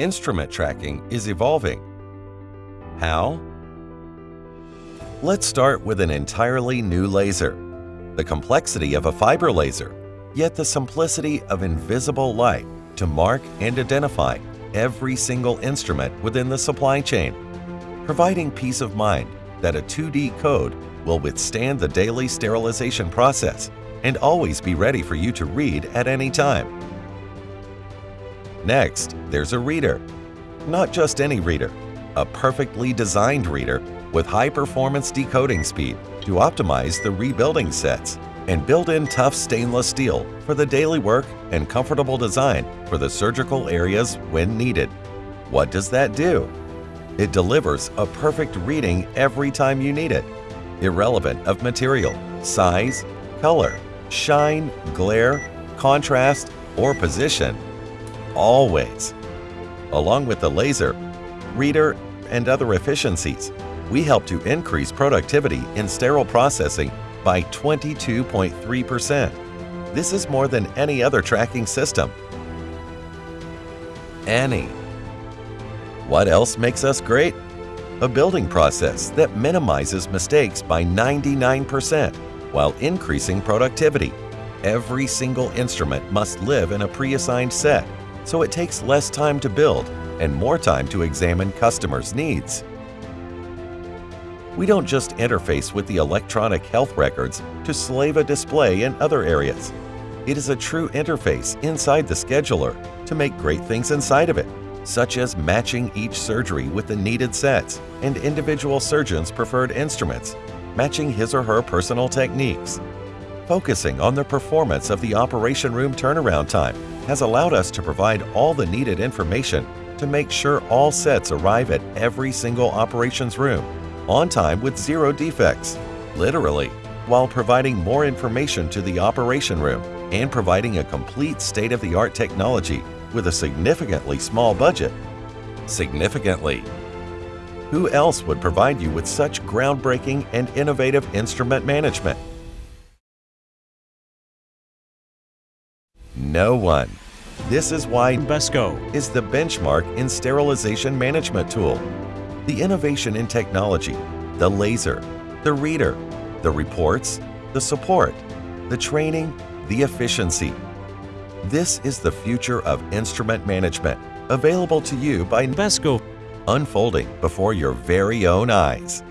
instrument tracking is evolving. How? Let's start with an entirely new laser. The complexity of a fiber laser, yet the simplicity of invisible light to mark and identify every single instrument within the supply chain, providing peace of mind that a 2D code will withstand the daily sterilization process and always be ready for you to read at any time. Next, there's a reader. Not just any reader, a perfectly designed reader with high-performance decoding speed to optimize the rebuilding sets and built-in tough stainless steel for the daily work and comfortable design for the surgical areas when needed. What does that do? It delivers a perfect reading every time you need it, irrelevant of material, size, color, shine, glare, contrast, or position, always. Along with the laser, reader, and other efficiencies, we help to increase productivity in sterile processing by 22.3%. This is more than any other tracking system. Any. What else makes us great? A building process that minimizes mistakes by 99% while increasing productivity. Every single instrument must live in a pre-assigned set, so it takes less time to build and more time to examine customers' needs. We don't just interface with the electronic health records to slave a display in other areas. It is a true interface inside the scheduler to make great things inside of it, such as matching each surgery with the needed sets and individual surgeons' preferred instruments, matching his or her personal techniques. Focusing on the performance of the operation room turnaround time has allowed us to provide all the needed information to make sure all sets arrive at every single operations room on time with zero defects, literally, while providing more information to the operation room and providing a complete state-of-the-art technology with a significantly small budget. Significantly. Who else would provide you with such groundbreaking and innovative instrument management? No one. This is why Invesco is the benchmark in sterilization management tool the innovation in technology, the laser, the reader, the reports, the support, the training, the efficiency. This is the future of instrument management, available to you by Invesco unfolding before your very own eyes.